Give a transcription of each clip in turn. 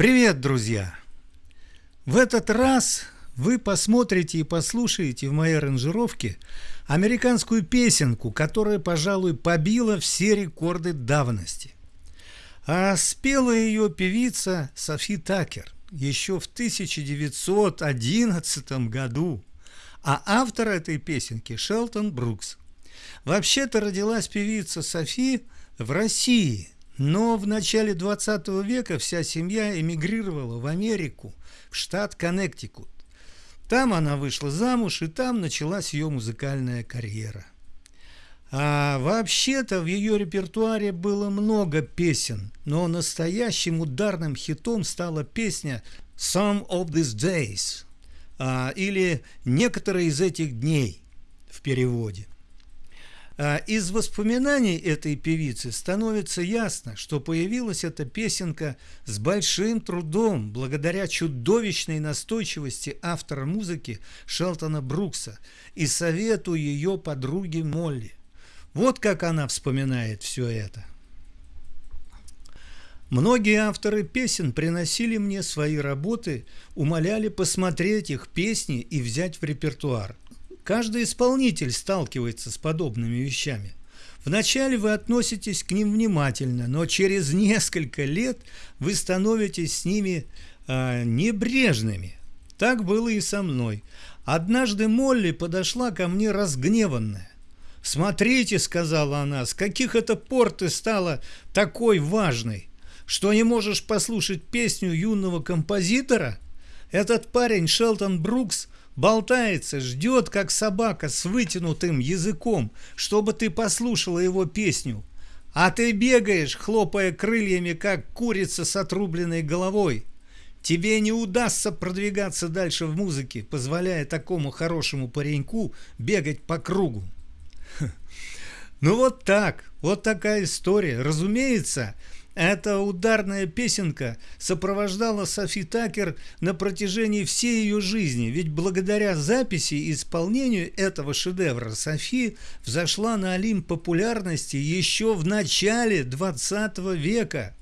Привет, друзья! В этот раз вы посмотрите и послушаете в моей аранжировке американскую песенку, которая, пожалуй, побила все рекорды давности. А спела ее певица Софи Такер еще в 1911 году, а автор этой песенки Шелтон Брукс. Вообще-то родилась певица Софи в России – но в начале 20 века вся семья эмигрировала в Америку, в штат Коннектикут. Там она вышла замуж, и там началась ее музыкальная карьера. А вообще-то в ее репертуаре было много песен, но настоящим ударным хитом стала песня «Some of these days» а, или «Некоторые из этих дней» в переводе. А из воспоминаний этой певицы становится ясно, что появилась эта песенка с большим трудом, благодаря чудовищной настойчивости автора музыки Шелтона Брукса и совету ее подруги Молли. Вот как она вспоминает все это. Многие авторы песен приносили мне свои работы, умоляли посмотреть их песни и взять в репертуар. Каждый исполнитель сталкивается с подобными вещами. Вначале вы относитесь к ним внимательно, но через несколько лет вы становитесь с ними э, небрежными. Так было и со мной. Однажды Молли подошла ко мне разгневанная. «Смотрите», — сказала она, — «с каких это пор ты стала такой важной, что не можешь послушать песню юного композитора? Этот парень Шелтон Брукс болтается, ждет, как собака с вытянутым языком, чтобы ты послушала его песню. А ты бегаешь, хлопая крыльями, как курица с отрубленной головой. Тебе не удастся продвигаться дальше в музыке, позволяя такому хорошему пареньку бегать по кругу. Ну вот так, вот такая история. Разумеется, эта ударная песенка сопровождала Софи Такер на протяжении всей ее жизни, ведь благодаря записи и исполнению этого шедевра Софи взошла на Олимп популярности еще в начале 20 века.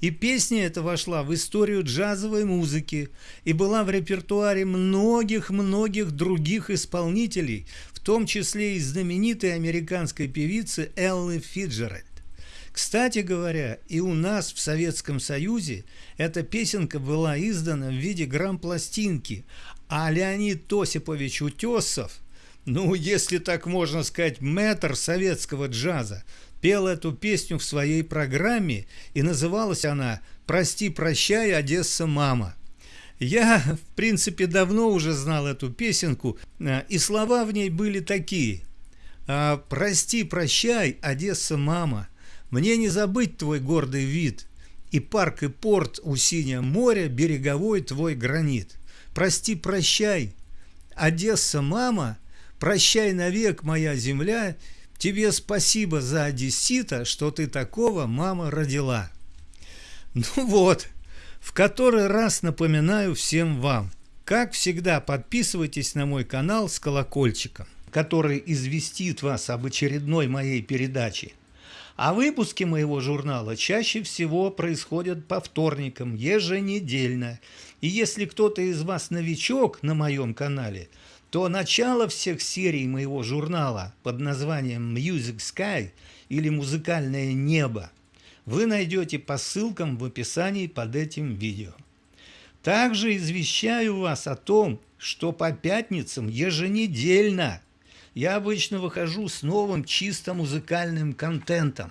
И песня эта вошла в историю джазовой музыки и была в репертуаре многих-многих других исполнителей, в том числе и знаменитой американской певицы Эллы Фиджеральд. Кстати говоря, и у нас в Советском Союзе эта песенка была издана в виде грамм-пластинки, а Леонид Тосипович Утесов, ну, если так можно сказать, мэтр советского джаза, пел эту песню в своей программе, и называлась она «Прости, прощай, Одесса, мама». Я, в принципе, давно уже знал эту песенку, э, и слова в ней были такие «А, «Прости, прощай, Одесса, мама». Мне не забыть твой гордый вид, И парк, и порт у синего моря, Береговой твой гранит. Прости, прощай, Одесса, мама, Прощай навек, моя земля, Тебе спасибо за одессита, Что ты такого, мама, родила. Ну вот, в который раз напоминаю всем вам, как всегда, подписывайтесь на мой канал с колокольчиком, который известит вас об очередной моей передаче. А выпуски моего журнала чаще всего происходят по вторникам, еженедельно. И если кто-то из вас новичок на моем канале, то начало всех серий моего журнала под названием Music Sky или «Музыкальное небо» вы найдете по ссылкам в описании под этим видео. Также извещаю вас о том, что по пятницам еженедельно я обычно выхожу с новым чисто музыкальным контентом.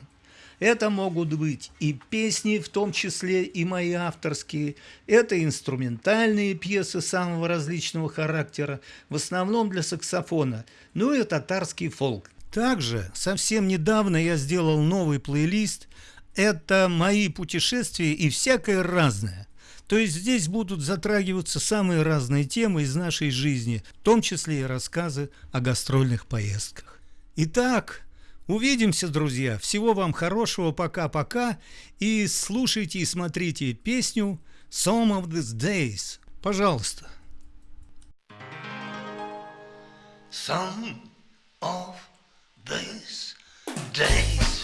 Это могут быть и песни, в том числе и мои авторские, это инструментальные пьесы самого различного характера, в основном для саксофона, ну и татарский фолк. Также совсем недавно я сделал новый плейлист «Это мои путешествия и всякое разное». То есть здесь будут затрагиваться самые разные темы из нашей жизни, в том числе и рассказы о гастрольных поездках. Итак, увидимся, друзья. Всего вам хорошего, пока-пока. И слушайте и смотрите песню «Some of these days». Пожалуйста. Some of these days